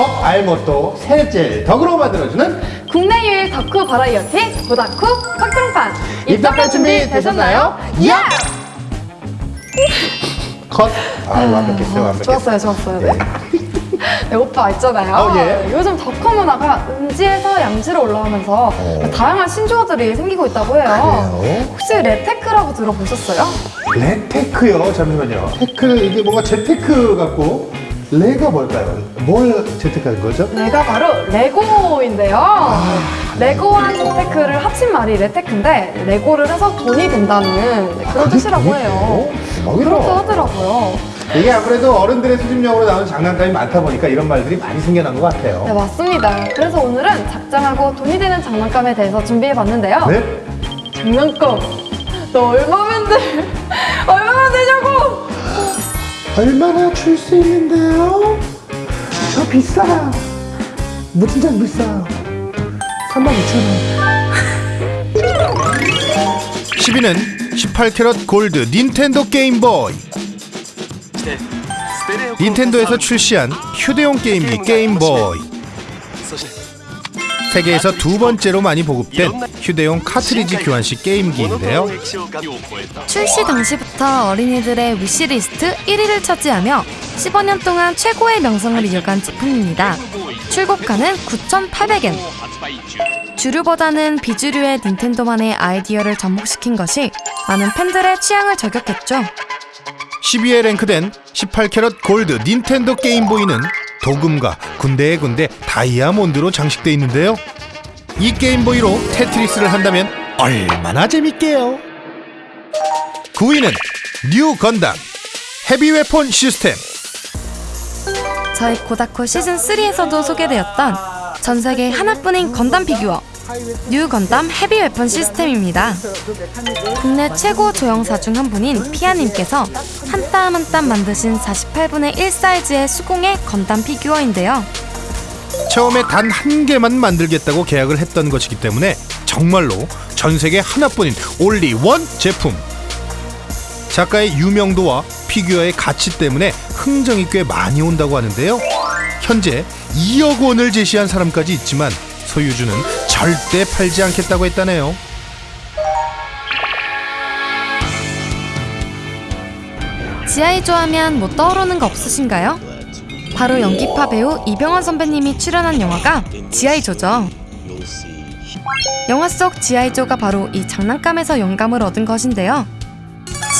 말모또 세젤덕으로 만들어주는 국내 유일 덕후 버라이어티 고다쿠 fak등판 입덕할 준비 되셨나요? 야! 컷! 아 완벽했어요 완벽했어요 좋았어요, 좋았어요. 네. 네. 네, 오빠 있잖아요. 어, 예. 요즘 덕후 문화가 음지에서 양지로 올라오면서 어. 다양한 신조어들이 생기고 있다고 해요. 그래요? 혹시 레테크라고 들어보셨어요? 레테크요 잠시만요 테크 이게 뭔가 재테크 같고 레가 뭘까요? 뭘 재테크한 거죠? 레가 바로 레고인데요. 아. 레고와 재테크를 합친 말이 레테크인데 레고를 해서 돈이 된다는 네, 그런 뜻이라고 해요. 그렇게 대박이다 하더라고요. 이게 아무래도 어른들의 수집용으로 나오는 장난감이 많다 보니까 이런 말들이 많이 생겨난 것 같아요 네, 맞습니다. 그래서 오늘은 작장하고 돈이 되는 장난감에 대해서 준비해봤는데요. 네? 장난감, 너 얼마면 돼? 얼마나 되냐고! 얼마나 줄 수 있는데요? 저 비싸요. 무진장 비싸요. 32,000원. 10위는 18캐럿 골드 닌텐도 게임보이 닌텐도에서 출시한 휴대용 게임기 게임보이 세계에서 두 번째로 많이 보급된 휴대용 카트리지 교환식 게임기인데요 출시 당시부터 어린이들의 위시리스트 1위를 차지하며 15년 동안 최고의 명성을 이어간 제품입니다. 출고가는 9,800엔. 주류보다는 비주류의 닌텐도만의 아이디어를 접목시킨 것이 많은 팬들의 취향을 저격했죠. 12위에 랭크된 18캐럿 골드 닌텐도 게임보이는 도금과 군데의 군데 다이아몬드로 장식돼 있는데요. 이 게임보이로 테트리스를 한다면 얼마나 재밌게요? 9위는 뉴 건담 heavy weapon system. 저희 고다코 시즌3에서도 소개되었던 전 세계 하나뿐인 건담 피규어 뉴 건담 heavy weapon system입니다. 국내 최고 조형사 중 한 분인 피아님께서 한 땀 한 땀 만드신 48분의 1 사이즈의 수공예 건담 피규어인데요. 처음에 단 한 개만 만들겠다고 계약을 했던 것이기 때문에 정말로 전 세계 하나뿐인 올리 원 제품. 작가의 유명도와 피규어의 가치 때문에 흥정이 꽤 많이 온다고 하는데요. 현재 2억 원을 제시한 사람까지 있지만 소유주는 절대 팔지 않겠다고 했다네요. 지아이조 하면 뭐 떠오르는 거 없으신가요? 바로 연기파 배우 이병헌 선배님이 출연한 영화가 지아이조죠. 영화 속 지아이조가 바로 이 장난감에서 영감을 얻은 것인데요.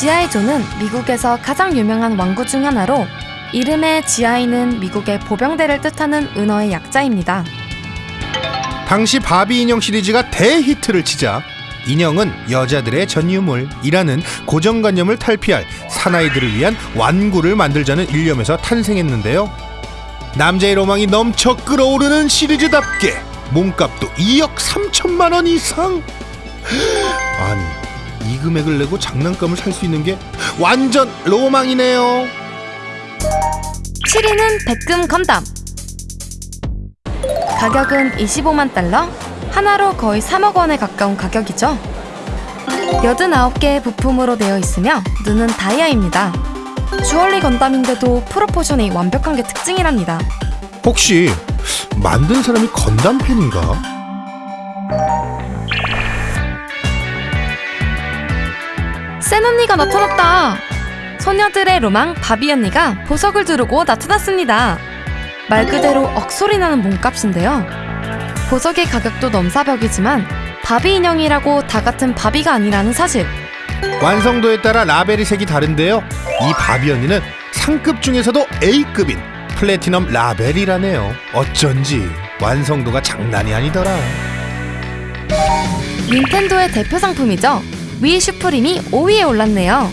지아이조는 미국에서 가장 유명한 왕구 중 하나로 이름의 지아이는 미국의 보병대를 뜻하는 은어의 약자입니다. 당시 바비 인형 시리즈가 대히트를 치자 인형은 여자들의 전유물이라는 고정관념을 탈피할 사나이들을 위한 완구를 만들자는 일념에서 탄생했는데요. 남자의 로망이 넘쳐 끓어오르는 시리즈답게 몸값도 2억 3천만 원 이상. 아니 이 금액을 내고 장난감을 살 수 있는 게 완전 로망이네요. 7위는 백금 건담. 가격은 25만 달러, 하나로 거의 3억 원에 가까운 가격이죠. 89개의 부품으로 되어 있으며 눈은 다이아입니다. 주얼리 건담인데도 프로포션이 완벽한 게 특징이랍니다. 혹시 만든 사람이 건담 팬인가? 센 언니가 나타났다! 소녀들의 로망 바비 언니가 보석을 두르고 나타났습니다. 말 그대로 억소리 나는 몸값인데요. 보석의 가격도 넘사벽이지만 바비 인형이라고 다 같은 바비가 아니라는 사실. 완성도에 따라 라벨이 색이 다른데요. 이 바비 언니는 상급 중에서도 A급인 플래티넘 라벨이라네요. 어쩐지 완성도가 장난이 아니더라. 닌텐도의 대표 상품이죠. 위 슈프림이 5위에 올랐네요.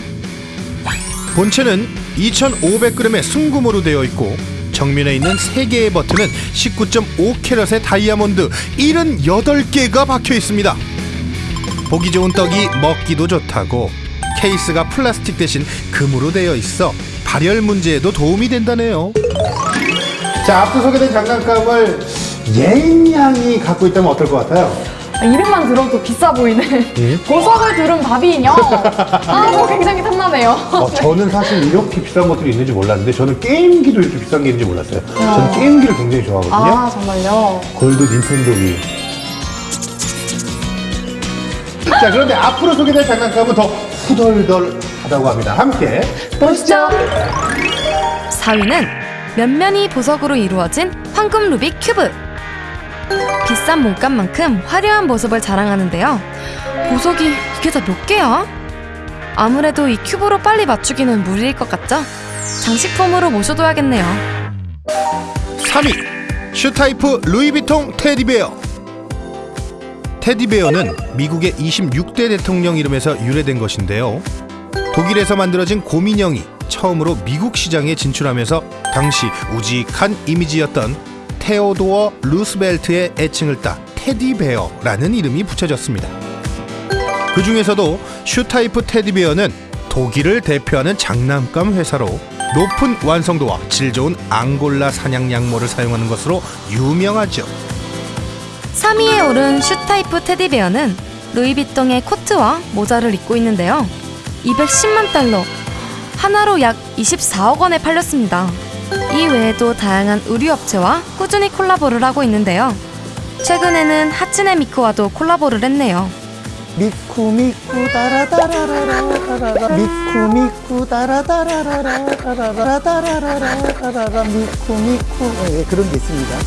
본체는 2,500g의 순금으로 되어 있고 정면에 있는 3개의 버튼은 19.5캐럿의 다이아몬드 78개가 박혀 있습니다. 보기 좋은 떡이 먹기도 좋다고 케이스가 플라스틱 대신 금으로 되어 있어 발열 문제에도 도움이 된다네요. 자 앞서 소개된 장난감을 예인 양이 갖고 있다면 어떨 것 같아요? 아, 이름만 들어도 비싸 보이는 예? 보석을 두른 바비 인형. 아, 뭐 굉장히 탐나네요. 어, 저는 사실 이렇게 비싼 것들이 있는지 몰랐는데 저는 게임기도 이렇게 비싼 게 있는지 몰랐어요. 저는 게임기를 굉장히 좋아하거든요. 아, 정말요? 골드 닌텐도 위. 자, 그런데 앞으로 소개될 장난감은 더 후덜덜하다고 합니다. 함께 보시죠. 4위는 면면이 보석으로 이루어진 황금 루빅 큐브. 비싼 몸값만큼 화려한 모습을 자랑하는데요. 보석이 이게 다 몇 개야? 아무래도 이 큐브로 빨리 맞추기는 무리일 것 같죠? 장식품으로 모셔둬야겠네요. 3위 슈타이프 루이비통 테디베어 테디베어는 미국의 26대 대통령 이름에서 유래된 것인데요 독일에서 만들어진 곰인형이 처음으로 미국 시장에 진출하면서 당시 우직한 이미지였던 테오도어 루스벨트의 애칭을 따 테디베어라는 이름이 붙여졌습니다 그 중에서도 슈타이프 테디베어는 독일을 대표하는 장난감 회사로 높은 완성도와 질 좋은 앙골라 산양 양모를 사용하는 것으로 유명하죠. 3위에 오른 슈타이프 테디베어는 루이비통의 코트와 모자를 입고 있는데요. 210만 달러, 하나로 약 24억 원에 팔렸습니다. 이 외에도 다양한 의류업체와 꾸준히 콜라보를 하고 있는데요. 최근에는 하츠네 미쿠와도 콜라보를 했네요. 미쿠 미쿠 다라다라라라라라 미쿠 미쿠 다라다라라라라라라라라라라 미쿠 미쿠 예, 그런 게 있습니다.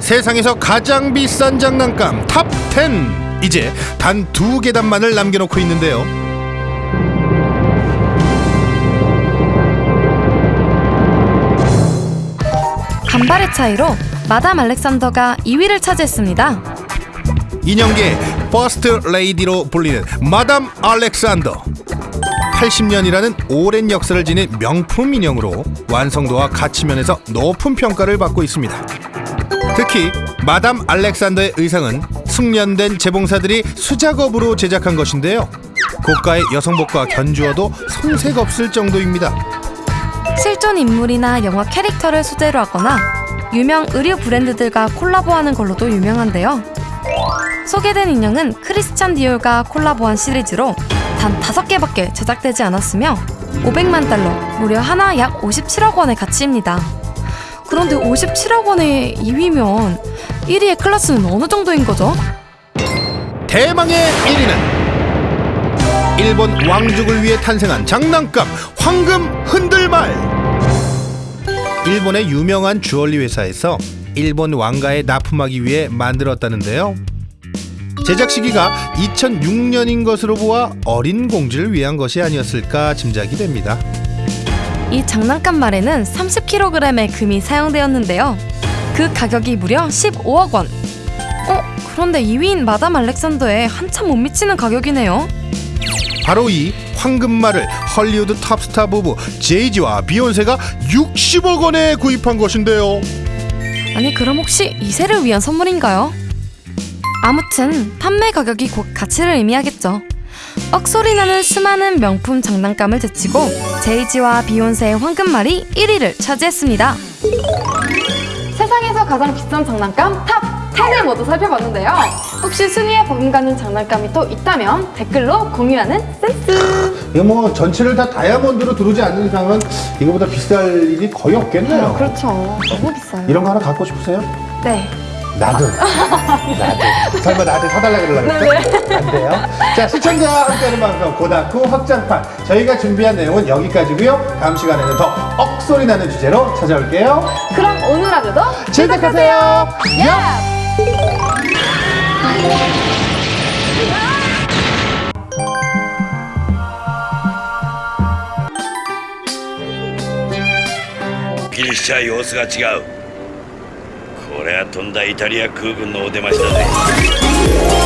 세상에서 가장 비싼 장난감 top 10. 이제 단 두 계단만을 남겨놓고 있는데요. 간발의 차이로 마담 알렉산더가 2위를 차지했습니다. 인형계 퍼스트 레이디로 불리는 마담 알렉산더. 80년이라는 오랜 역사를 지닌 명품 인형으로 완성도와 가치면에서 높은 평가를 받고 있습니다. 특히 마담 알렉산더의 의상은 숙련된 재봉사들이 수작업으로 제작한 것인데요. 고가의 여성복과 견주어도 손색 없을 정도입니다 실존 인물이나 영화 캐릭터를 소재로 하거나 유명 의류 브랜드들과 콜라보하는 걸로도 유명한데요. 소개된 인형은 크리스찬 디올과 콜라보한 시리즈로 단 5개밖에 제작되지 않았으며 500만 달러, 무려 하나 약 57억 원의 가치입니다. 그런데 57억 원의 2위면 1위의 클래스는 어느 정도인 거죠? 대망의 1위는 일본 왕족을 위해 탄생한 장난감 황금 흔들말 일본의 유명한 주얼리 회사에서 일본 왕가에 납품하기 위해 만들었다는데요 제작 시기가 2006년인 것으로 보아 어린 공주를 위한 것이 아니었을까 짐작이 됩니다 이 장난감 말에는 30kg의 금이 사용되었는데요. 그 가격이 무려 15억 원. 어? 그런데 2위인 마담 알렉산더에 한참 못 미치는 가격이네요. 바로 이 황금말을 헐리우드 탑스타 부부 제이지와 비욘세가 60억 원에 구입한 것인데요 아니 그럼 혹시 2세를 위한 선물인가요? 아무튼 판매 가격이 곧 가치를 의미하겠죠. 억소리 나는 수많은 명품 장난감을 제치고 제이지와 비욘세의 황금말이 1위를 차지했습니다. 세상에서 가장 비싼 장난감 top 10을 모두 살펴봤는데요. 혹시 순위에 버금가는 장난감이 또 있다면 댓글로 공유하는 센스. 이거 뭐 전체를 다 다이아몬드로 두르지 않는 이상은 이거보다 비쌀 일이 거의 없겠네요. 그렇죠. 너무 비싸요. 이런 거 하나 갖고 싶으세요? 네. 나도. 나도. 설마 나한테 사달라 그러려고 그랬죠? 안 돼요. 자, 시청자와 함께하는 방송 고다쿠 확장판. 저희가 준비한 내용은 여기까지고요. 다음 시간에는 더 억소리 나는 주제로 찾아올게요. 그럼 오늘 하루도 즐겁하세요. 야! ギリシャ様子が違う。これはとんだイタリア空軍のお出ましだぜ。